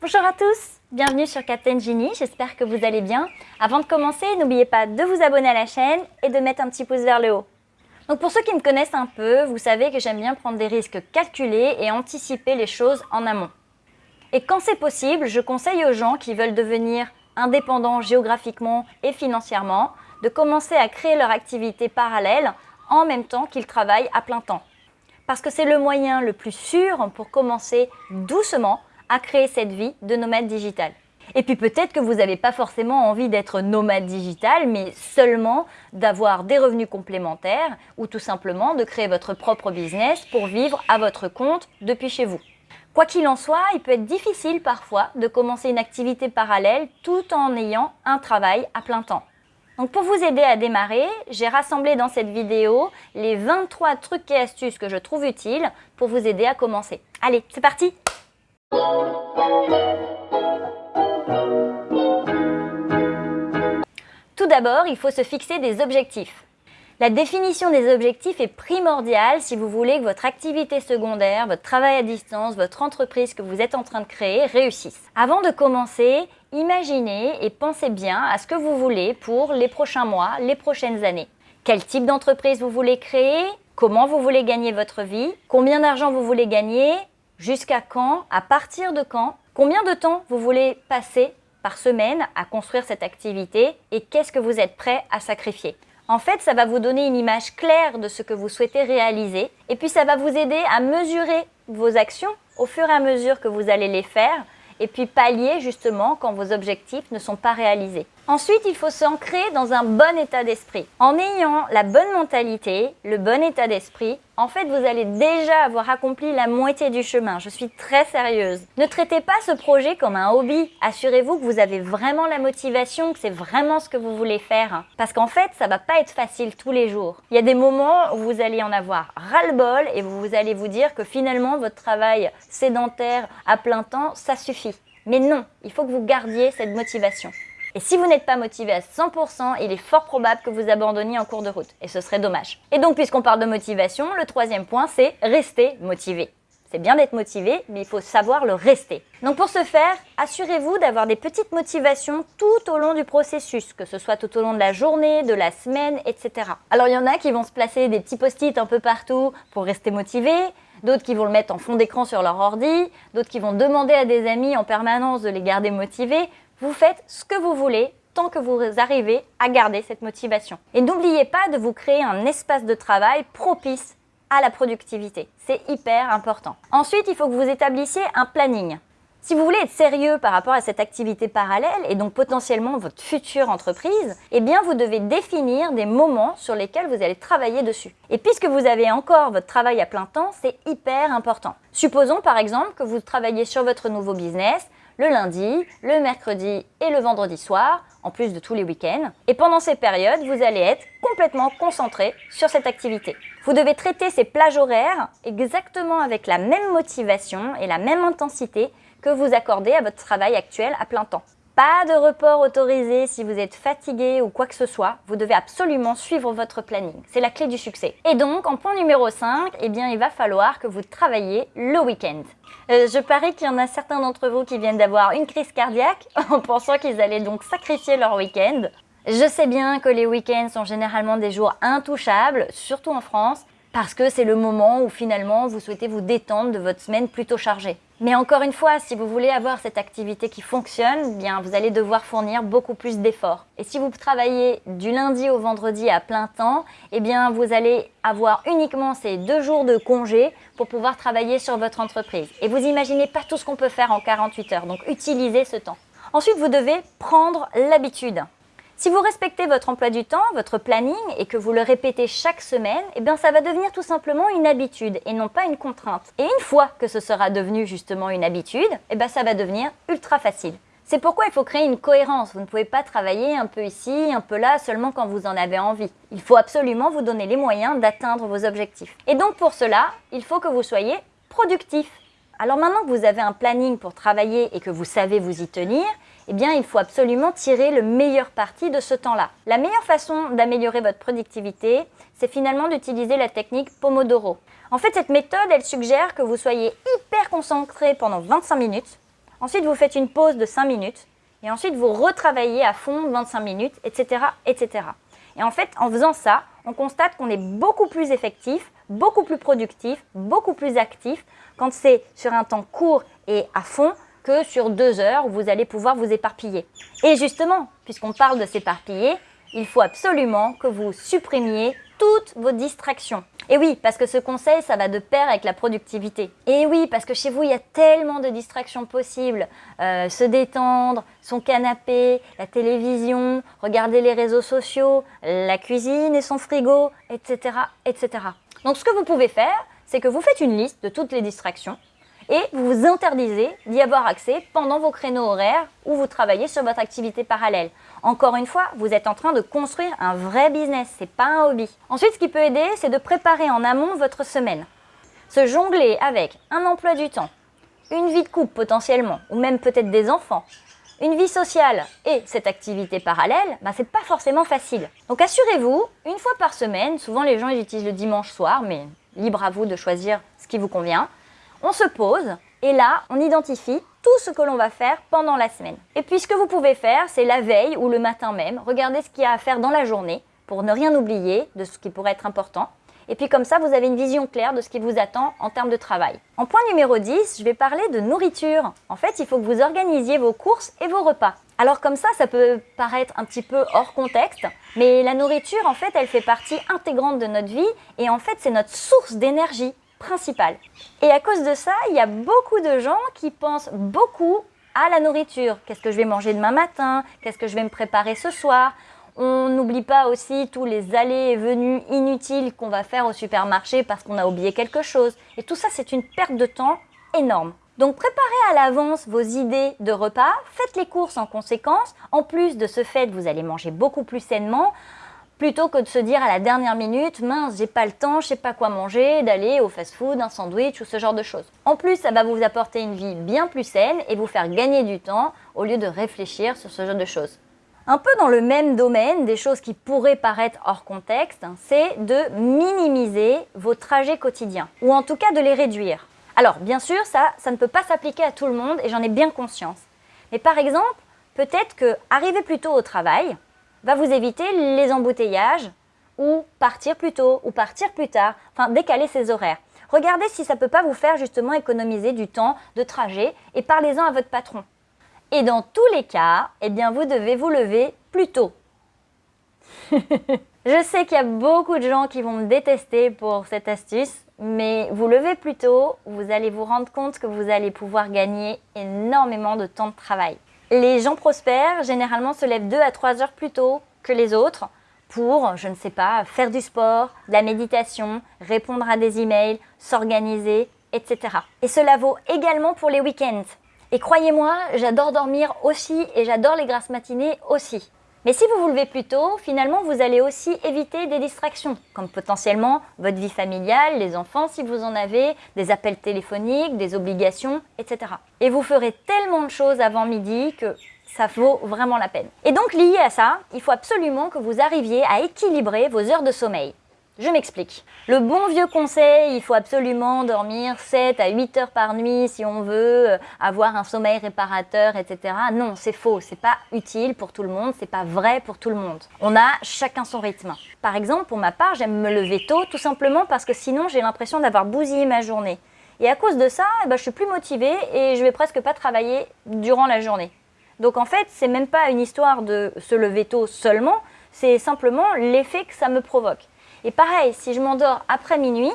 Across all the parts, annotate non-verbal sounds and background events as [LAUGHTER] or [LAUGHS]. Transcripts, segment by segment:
Bonjour à tous, bienvenue sur Captain Genie, j'espère que vous allez bien. Avant de commencer, n'oubliez pas de vous abonner à la chaîne et de mettre un petit pouce vers le haut. Donc pour ceux qui me connaissent un peu, vous savez que j'aime bien prendre des risques calculés et anticiper les choses en amont. Et quand c'est possible, je conseille aux gens qui veulent devenir indépendants géographiquement et financièrement de commencer à créer leur activité parallèle en même temps qu'ils travaillent à plein temps. Parce que c'est le moyen le plus sûr pour commencer doucement à créer cette vie de nomade digital. Et puis peut-être que vous n'avez pas forcément envie d'être nomade digital, mais seulement d'avoir des revenus complémentaires ou tout simplement de créer votre propre business pour vivre à votre compte depuis chez vous. Quoi qu'il en soit, il peut être difficile parfois de commencer une activité parallèle tout en ayant un travail à plein temps. Donc pour vous aider à démarrer, j'ai rassemblé dans cette vidéo les 23 trucs et astuces que je trouve utiles pour vous aider à commencer. Allez, c'est parti Tout d'abord, il faut se fixer des objectifs. La définition des objectifs est primordiale si vous voulez que votre activité secondaire, votre travail à distance, votre entreprise que vous êtes en train de créer réussisse. Avant de commencer, imaginez et pensez bien à ce que vous voulez pour les prochains mois, les prochaines années. Quel type d'entreprise vous voulez créer? Comment vous voulez gagner votre vie? Combien d'argent vous voulez gagner? Jusqu'à quand À partir de quand Combien de temps vous voulez passer par semaine à construire cette activité et qu'est-ce que vous êtes prêt à sacrifier? En fait, ça va vous donner une image claire de ce que vous souhaitez réaliser et puis ça va vous aider à mesurer vos actions au fur et à mesure que vous allez les faire et puis pallier justement quand vos objectifs ne sont pas réalisés. Ensuite, il faut s'ancrer dans un bon état d'esprit. En ayant la bonne mentalité, le bon état d'esprit, en fait, vous allez déjà avoir accompli la moitié du chemin. Je suis très sérieuse. Ne traitez pas ce projet comme un hobby. Assurez-vous que vous avez vraiment la motivation, que c'est vraiment ce que vous voulez faire. Parce qu'en fait, ça va pas être facile tous les jours. Il y a des moments où vous allez en avoir ras-le-bol et vous allez vous dire que finalement, votre travail sédentaire à plein temps, ça suffit. Mais non, il faut que vous gardiez cette motivation. Et si vous n'êtes pas motivé à 100%, il est fort probable que vous abandonniez en cours de route. Et ce serait dommage. Et donc, puisqu'on parle de motivation, le troisième point, c'est rester motivé. C'est bien d'être motivé, mais il faut savoir le rester. Donc pour ce faire, assurez-vous d'avoir des petites motivations tout au long du processus, que ce soit tout au long de la journée, de la semaine, etc. Alors il y en a qui vont se placer des petits post-it un peu partout pour rester motivés, d'autres qui vont le mettre en fond d'écran sur leur ordi, d'autres qui vont demander à des amis en permanence de les garder motivés. Vous faites ce que vous voulez tant que vous arrivez à garder cette motivation. Et n'oubliez pas de vous créer un espace de travail propice à la productivité. C'est hyper important. Ensuite, il faut que vous établissiez un planning. Si vous voulez être sérieux par rapport à cette activité parallèle et donc potentiellement votre future entreprise, eh bien vous devez définir des moments sur lesquels vous allez travailler dessus. Et puisque vous avez encore votre travail à plein temps, c'est hyper important. Supposons par exemple que vous travaillez sur votre nouveau business le lundi, le mercredi et le vendredi soir, en plus de tous les week-ends. Et pendant ces périodes, vous allez être complètement concentré sur cette activité. Vous devez traiter ces plages horaires exactement avec la même motivation et la même intensité que vous accordez à votre travail actuel à plein temps. Pas de report autorisé si vous êtes fatigué ou quoi que ce soit. Vous devez absolument suivre votre planning. C'est la clé du succès. Et donc, en point numéro 5, eh bien, il va falloir que vous travaillez le week-end. Euh, je parie qu'il y en a certains d'entre vous qui viennent d'avoir une crise cardiaque [LAUGHS] en pensant qu'ils allaient donc sacrifier leur week-end. Je sais bien que les week-ends sont généralement des jours intouchables, surtout en France, parce que c'est le moment où finalement vous souhaitez vous détendre de votre semaine plutôt chargée. Mais encore une fois, si vous voulez avoir cette activité qui fonctionne, bien vous allez devoir fournir beaucoup plus d'efforts. Et si vous travaillez du lundi au vendredi à plein temps, eh bien vous allez avoir uniquement ces deux jours de congé pour pouvoir travailler sur votre entreprise. Et vous imaginez pas tout ce qu'on peut faire en 48 heures, donc utilisez ce temps. Ensuite, vous devez prendre l'habitude. Si vous respectez votre emploi du temps, votre planning et que vous le répétez chaque semaine, eh bien ça va devenir tout simplement une habitude et non pas une contrainte. Et une fois que ce sera devenu justement une habitude, eh ça va devenir ultra facile. C'est pourquoi il faut créer une cohérence. Vous ne pouvez pas travailler un peu ici, un peu là, seulement quand vous en avez envie. Il faut absolument vous donner les moyens d'atteindre vos objectifs. Et donc pour cela, il faut que vous soyez productif. Alors maintenant que vous avez un planning pour travailler et que vous savez vous y tenir, eh bien, il faut absolument tirer le meilleur parti de ce temps-là. La meilleure façon d'améliorer votre productivité, c'est finalement d'utiliser la technique Pomodoro. En fait, cette méthode, elle suggère que vous soyez hyper concentré pendant 25 minutes. Ensuite, vous faites une pause de 5 minutes. Et ensuite, vous retravaillez à fond 25 minutes, etc., etc. Et en fait, en faisant ça, on constate qu'on est beaucoup plus effectif, beaucoup plus productif, beaucoup plus actif quand c'est sur un temps court et à fond sur deux heures vous allez pouvoir vous éparpiller. Et justement, puisqu'on parle de s'éparpiller, il faut absolument que vous supprimiez toutes vos distractions. Et oui, parce que ce conseil, ça va de pair avec la productivité. Et oui, parce que chez vous, il y a tellement de distractions possibles. Euh, se détendre, son canapé, la télévision, regarder les réseaux sociaux, la cuisine et son frigo, etc. etc. Donc ce que vous pouvez faire, c'est que vous faites une liste de toutes les distractions et vous vous interdisez d'y avoir accès pendant vos créneaux horaires où vous travaillez sur votre activité parallèle. Encore une fois, vous êtes en train de construire un vrai business, c'est pas un hobby. Ensuite, ce qui peut aider, c'est de préparer en amont votre semaine. Se jongler avec un emploi du temps, une vie de couple potentiellement, ou même peut-être des enfants, une vie sociale et cette activité parallèle, ben, c'est pas forcément facile. Donc assurez-vous, une fois par semaine, souvent les gens utilisent le dimanche soir, mais libre à vous de choisir ce qui vous convient, on se pose et là, on identifie tout ce que l'on va faire pendant la semaine. Et puis ce que vous pouvez faire, c'est la veille ou le matin même, regardez ce qu'il y a à faire dans la journée pour ne rien oublier de ce qui pourrait être important. Et puis comme ça, vous avez une vision claire de ce qui vous attend en termes de travail. En point numéro 10, je vais parler de nourriture. En fait, il faut que vous organisiez vos courses et vos repas. Alors comme ça, ça peut paraître un petit peu hors contexte, mais la nourriture, en fait, elle fait partie intégrante de notre vie et en fait, c'est notre source d'énergie principale. Et à cause de ça, il y a beaucoup de gens qui pensent beaucoup à la nourriture. Qu'est-ce que je vais manger demain matin? Qu'est-ce que je vais me préparer ce soir? On n'oublie pas aussi tous les allées et venues inutiles qu'on va faire au supermarché parce qu'on a oublié quelque chose. Et tout ça, c'est une perte de temps énorme. Donc préparez à l'avance vos idées de repas, faites les courses en conséquence. En plus de ce fait, vous allez manger beaucoup plus sainement plutôt que de se dire à la dernière minute, mince, j'ai pas le temps, je sais pas quoi manger, d'aller au fast-food, un sandwich ou ce genre de choses. En plus, ça va vous apporter une vie bien plus saine et vous faire gagner du temps au lieu de réfléchir sur ce genre de choses. Un peu dans le même domaine, des choses qui pourraient paraître hors contexte, c'est de minimiser vos trajets quotidiens, ou en tout cas de les réduire. Alors, bien sûr, ça, ça ne peut pas s'appliquer à tout le monde et j'en ai bien conscience. Mais par exemple, peut-être que arriver plus tôt au travail, va vous éviter les embouteillages ou partir plus tôt ou partir plus tard, enfin décaler ses horaires. Regardez si ça ne peut pas vous faire justement économiser du temps de trajet et parlez-en à votre patron. Et dans tous les cas, eh bien vous devez vous lever plus tôt. [LAUGHS] Je sais qu'il y a beaucoup de gens qui vont me détester pour cette astuce, mais vous levez plus tôt, vous allez vous rendre compte que vous allez pouvoir gagner énormément de temps de travail. Les gens prospères, généralement, se lèvent 2 à 3 heures plus tôt que les autres pour, je ne sais pas, faire du sport, de la méditation, répondre à des emails, s'organiser, etc. Et cela vaut également pour les week-ends. Et croyez-moi, j'adore dormir aussi et j'adore les grasses matinées aussi. Mais si vous vous levez plus tôt, finalement, vous allez aussi éviter des distractions, comme potentiellement votre vie familiale, les enfants si vous en avez, des appels téléphoniques, des obligations, etc. Et vous ferez tellement de choses avant midi que ça vaut vraiment la peine. Et donc lié à ça, il faut absolument que vous arriviez à équilibrer vos heures de sommeil. Je m'explique. Le bon vieux conseil, il faut absolument dormir 7 à 8 heures par nuit si on veut euh, avoir un sommeil réparateur, etc. Non, c'est faux, c'est pas utile pour tout le monde, c'est pas vrai pour tout le monde. On a chacun son rythme. Par exemple, pour ma part, j'aime me lever tôt tout simplement parce que sinon j'ai l'impression d'avoir bousillé ma journée. Et à cause de ça, eh ben, je suis plus motivée et je vais presque pas travailler durant la journée. Donc en fait, c'est même pas une histoire de se lever tôt seulement, c'est simplement l'effet que ça me provoque. Et pareil, si je m'endors après minuit,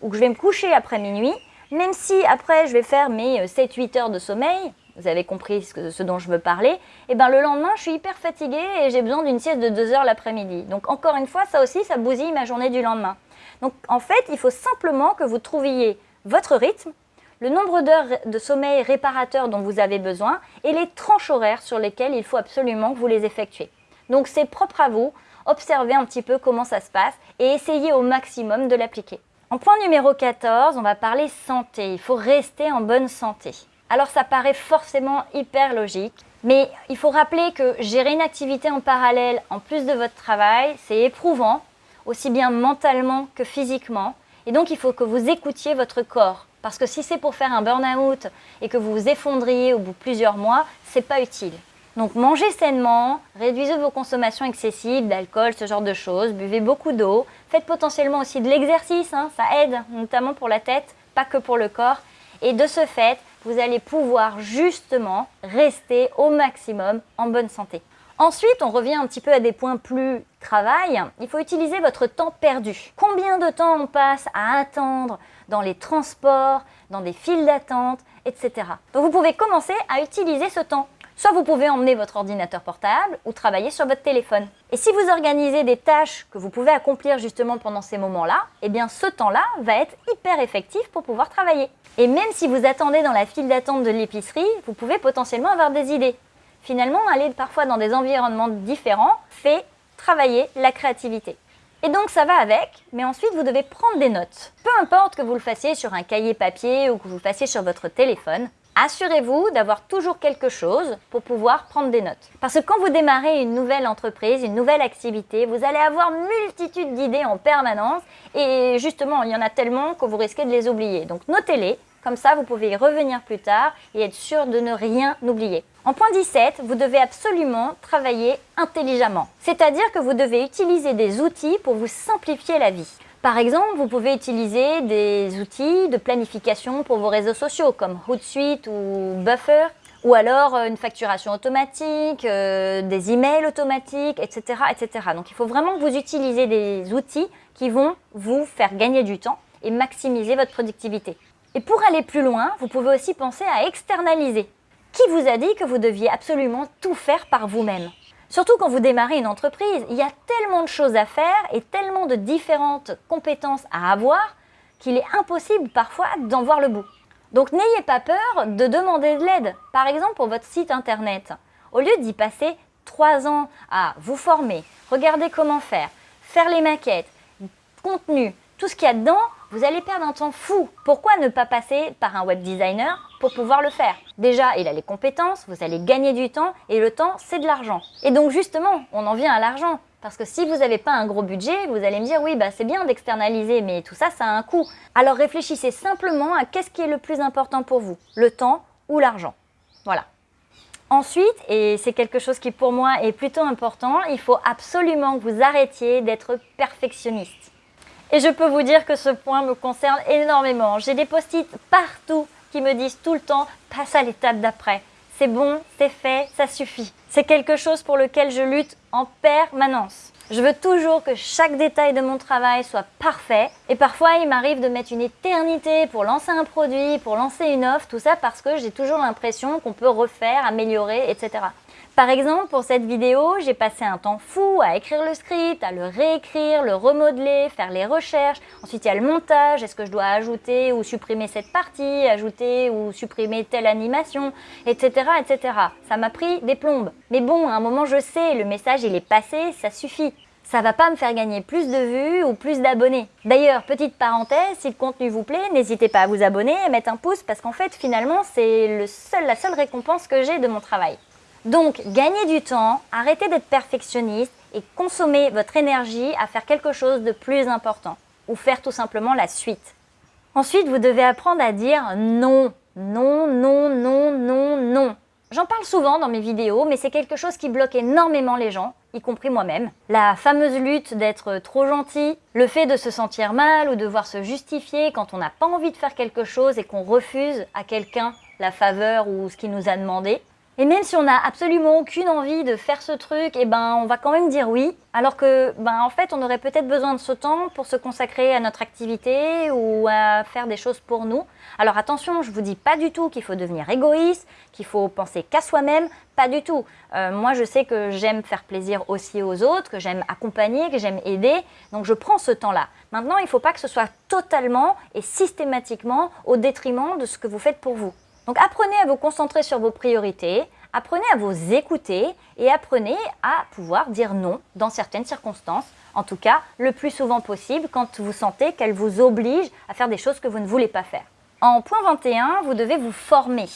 ou que je vais me coucher après minuit, même si après je vais faire mes 7-8 euh, heures de sommeil, vous avez compris ce, dont je veux parler, et eh ben le lendemain je suis hyper fatiguée et j'ai besoin d'une sieste de 2 heures l'après-midi. Donc encore une fois, ça aussi, ça bousille ma journée du lendemain. Donc en fait, il faut simplement que vous trouviez votre rythme, le nombre d'heures de sommeil réparateur dont vous avez besoin et les tranches horaires sur lesquelles il faut absolument que vous les effectuez. Donc c'est propre à vous, observez un petit peu comment ça se passe et essayez au maximum de l'appliquer. En point numéro 14, on va parler santé. Il faut rester en bonne santé. Alors ça paraît forcément hyper logique, mais il faut rappeler que gérer une activité en parallèle en plus de votre travail, c'est éprouvant, aussi bien mentalement que physiquement. Et donc il faut que vous écoutiez votre corps. Parce que si c'est pour faire un burn-out et que vous vous effondriez au bout de plusieurs mois, c'est pas utile. Donc mangez sainement, réduisez vos consommations excessives d'alcool, ce genre de choses, buvez beaucoup d'eau, faites potentiellement aussi de l'exercice, hein, ça aide, notamment pour la tête, pas que pour le corps. Et de ce fait, vous allez pouvoir justement rester au maximum en bonne santé. Ensuite, on revient un petit peu à des points plus travail. Il faut utiliser votre temps perdu. Combien de temps on passe à attendre dans les transports, dans des files d'attente, etc. Donc vous pouvez commencer à utiliser ce temps. Soit vous pouvez emmener votre ordinateur portable ou travailler sur votre téléphone. Et si vous organisez des tâches que vous pouvez accomplir justement pendant ces moments-là, eh bien ce temps-là va être hyper effectif pour pouvoir travailler. Et même si vous attendez dans la file d'attente de l'épicerie, vous pouvez potentiellement avoir des idées. Finalement, aller parfois dans des environnements différents fait travailler la créativité. Et donc ça va avec, mais ensuite vous devez prendre des notes. Peu importe que vous le fassiez sur un cahier papier ou que vous le fassiez sur votre téléphone, assurez-vous d'avoir toujours quelque chose pour pouvoir prendre des notes. Parce que quand vous démarrez une nouvelle entreprise, une nouvelle activité, vous allez avoir multitude d'idées en permanence et justement, il y en a tellement que vous risquez de les oublier. Donc notez-les, comme ça vous pouvez y revenir plus tard et être sûr de ne rien oublier. En point 17, vous devez absolument travailler intelligemment. C'est-à-dire que vous devez utiliser des outils pour vous simplifier la vie. Par exemple, vous pouvez utiliser des outils de planification pour vos réseaux sociaux comme Hootsuite ou Buffer, ou alors euh, une facturation automatique, euh, des emails automatiques, etc., etc. Donc il faut vraiment que vous utilisez des outils qui vont vous faire gagner du temps et maximiser votre productivité. Et pour aller plus loin, vous pouvez aussi penser à externaliser. Qui vous a dit que vous deviez absolument tout faire par vous-même Surtout quand vous démarrez une entreprise, il y a tellement de choses à faire et tellement de différentes compétences à avoir qu'il est impossible parfois d'en voir le bout. Donc n'ayez pas peur de demander de l'aide. Par exemple pour votre site internet. Au lieu d'y passer trois ans à vous former, regarder comment faire, faire les maquettes, contenu, tout ce qu'il y a dedans, vous allez perdre un temps fou. Pourquoi ne pas passer par un web designer pour pouvoir le faire? Déjà, il a les compétences, vous allez gagner du temps et le temps, c'est de l'argent. Et donc justement, on en vient à l'argent. Parce que si vous n'avez pas un gros budget, vous allez me dire oui, bah, c'est bien d'externaliser, mais tout ça, ça a un coût. Alors réfléchissez simplement à qu'est-ce qui est le plus important pour vous, le temps ou l'argent. Voilà. Ensuite, et c'est quelque chose qui pour moi est plutôt important, il faut absolument que vous arrêtiez d'être perfectionniste. Et je peux vous dire que ce point me concerne énormément. J'ai des post-it partout qui me disent tout le temps « passe à l'étape d'après ». C'est bon, c'est fait, ça suffit. C'est quelque chose pour lequel je lutte en permanence. Je veux toujours que chaque détail de mon travail soit parfait et parfois il m'arrive de mettre une éternité pour lancer un produit, pour lancer une offre, tout ça parce que j'ai toujours l'impression qu'on peut refaire, améliorer, etc. Par exemple, pour cette vidéo, j'ai passé un temps fou à écrire le script, à le réécrire, le remodeler, faire les recherches. Ensuite, il y a le montage. Est-ce que je dois ajouter ou supprimer cette partie, ajouter ou supprimer telle animation, etc. etc. Ça m'a pris des plombes. Mais bon, à un moment, je sais, le message, il est passé, ça suffit ça va pas me faire gagner plus de vues ou plus d'abonnés. D'ailleurs, petite parenthèse, si le contenu vous plaît, n'hésitez pas à vous abonner et mettre un pouce parce qu'en fait, finalement, c'est la seule récompense que j'ai de mon travail. Donc, gagnez du temps, arrêtez d'être perfectionniste et consommez votre énergie à faire quelque chose de plus important ou faire tout simplement la suite. Ensuite, vous devez apprendre à dire non, non, non, non, non, non. J'en parle souvent dans mes vidéos, mais c'est quelque chose qui bloque énormément les gens, y compris moi-même. La fameuse lutte d'être trop gentil, le fait de se sentir mal ou devoir se justifier quand on n'a pas envie de faire quelque chose et qu'on refuse à quelqu'un la faveur ou ce qu'il nous a demandé. Et même si on n'a absolument aucune envie de faire ce truc, eh ben, on va quand même dire oui, alors que ben, en fait on aurait peut-être besoin de ce temps pour se consacrer à notre activité ou à faire des choses pour nous. Alors attention, je vous dis pas du tout qu'il faut devenir égoïste, qu'il faut penser qu'à soi-même, pas du tout. Euh, moi je sais que j'aime faire plaisir aussi aux autres, que j'aime accompagner, que j'aime aider, donc je prends ce temps-là. Maintenant il ne faut pas que ce soit totalement et systématiquement au détriment de ce que vous faites pour vous. Donc apprenez à vous concentrer sur vos priorités, apprenez à vous écouter et apprenez à pouvoir dire non dans certaines circonstances, en tout cas le plus souvent possible quand vous sentez qu'elle vous oblige à faire des choses que vous ne voulez pas faire. En point 21, vous devez vous former.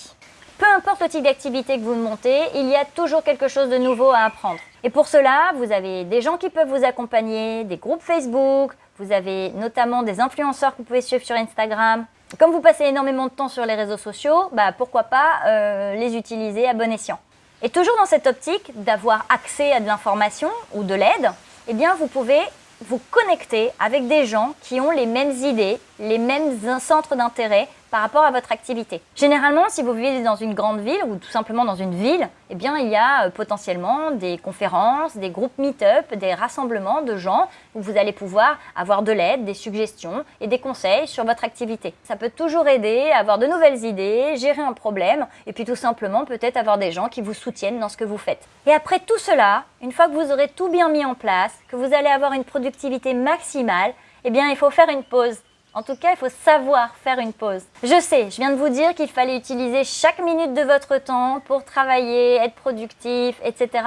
Peu importe le type d'activité que vous montez, il y a toujours quelque chose de nouveau à apprendre. Et pour cela, vous avez des gens qui peuvent vous accompagner, des groupes Facebook, vous avez notamment des influenceurs que vous pouvez suivre sur Instagram. Comme vous passez énormément de temps sur les réseaux sociaux, bah, pourquoi pas euh, les utiliser à bon escient. Et toujours dans cette optique d'avoir accès à de l'information ou de l'aide, eh bien vous pouvez vous connecter avec des gens qui ont les mêmes idées, les mêmes centres d'intérêt par rapport à votre activité. Généralement, si vous vivez dans une grande ville ou tout simplement dans une ville, eh bien, il y a euh, potentiellement des conférences, des groupes meet-up, des rassemblements de gens où vous allez pouvoir avoir de l'aide, des suggestions et des conseils sur votre activité. Ça peut toujours aider à avoir de nouvelles idées, gérer un problème et puis tout simplement peut-être avoir des gens qui vous soutiennent dans ce que vous faites. Et après tout cela, une fois que vous aurez tout bien mis en place, que vous allez avoir une productivité maximale, eh bien, il faut faire une pause en tout cas, il faut savoir faire une pause. Je sais, je viens de vous dire qu'il fallait utiliser chaque minute de votre temps pour travailler, être productif, etc.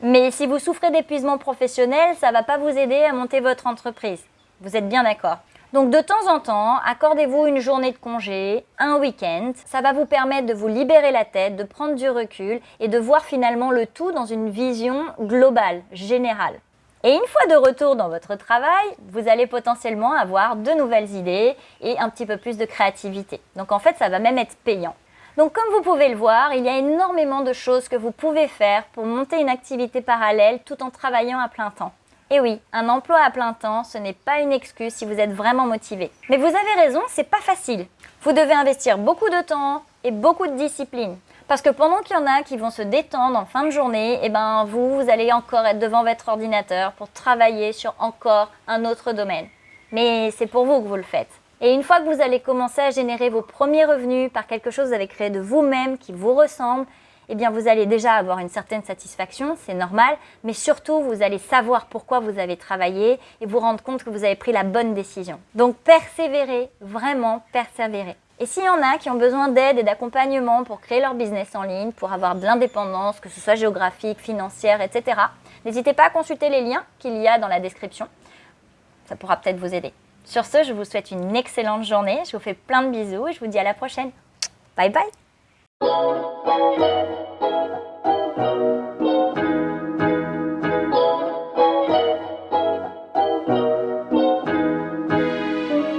Mais si vous souffrez d'épuisement professionnel, ça ne va pas vous aider à monter votre entreprise. Vous êtes bien d'accord donc de temps en temps, accordez-vous une journée de congé, un week-end. Ça va vous permettre de vous libérer la tête, de prendre du recul et de voir finalement le tout dans une vision globale, générale. Et une fois de retour dans votre travail, vous allez potentiellement avoir de nouvelles idées et un petit peu plus de créativité. Donc en fait, ça va même être payant. Donc comme vous pouvez le voir, il y a énormément de choses que vous pouvez faire pour monter une activité parallèle tout en travaillant à plein temps. Et oui, un emploi à plein temps, ce n'est pas une excuse si vous êtes vraiment motivé. Mais vous avez raison, c'est pas facile. Vous devez investir beaucoup de temps et beaucoup de discipline. Parce que pendant qu'il y en a qui vont se détendre en fin de journée, et eh ben vous, vous allez encore être devant votre ordinateur pour travailler sur encore un autre domaine. Mais c'est pour vous que vous le faites. Et une fois que vous allez commencer à générer vos premiers revenus par quelque chose que vous avez créé de vous-même, qui vous ressemble, eh bien vous allez déjà avoir une certaine satisfaction, c'est normal, mais surtout vous allez savoir pourquoi vous avez travaillé et vous rendre compte que vous avez pris la bonne décision. Donc persévérez, vraiment persévérez. Et s'il y en a qui ont besoin d'aide et d'accompagnement pour créer leur business en ligne, pour avoir de l'indépendance, que ce soit géographique, financière, etc., n'hésitez pas à consulter les liens qu'il y a dans la description. Ça pourra peut-être vous aider. Sur ce, je vous souhaite une excellente journée. Je vous fais plein de bisous et je vous dis à la prochaine. Bye bye